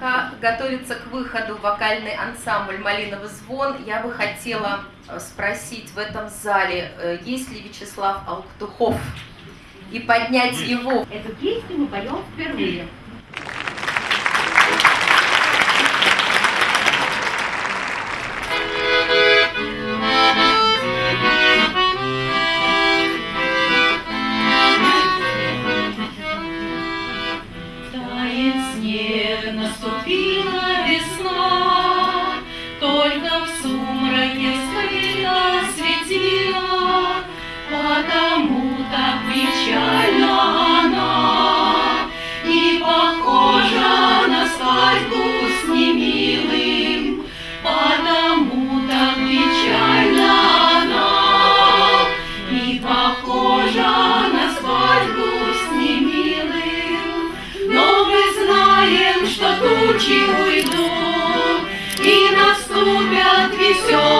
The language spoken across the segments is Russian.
Пока готовится к выходу вокальный ансамбль «Малиновый звон», я бы хотела э, спросить в этом зале, э, есть ли Вячеслав Алктухов, и поднять его. Эту песню мы поем впервые. Тучи уйдут, И наступят веселые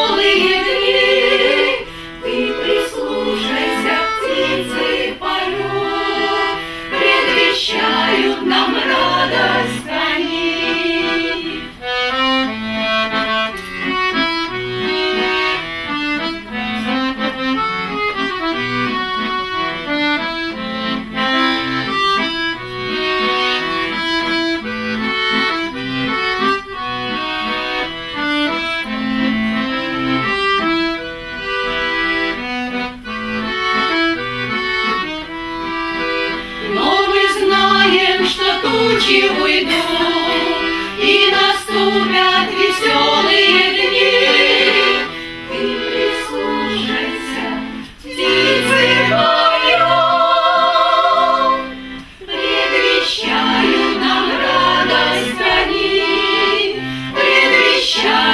phenomenal. ночи уйду, и наступят веселые дни. Ты прислушайся, птицы мое, предвещаю нам радость предвещаю.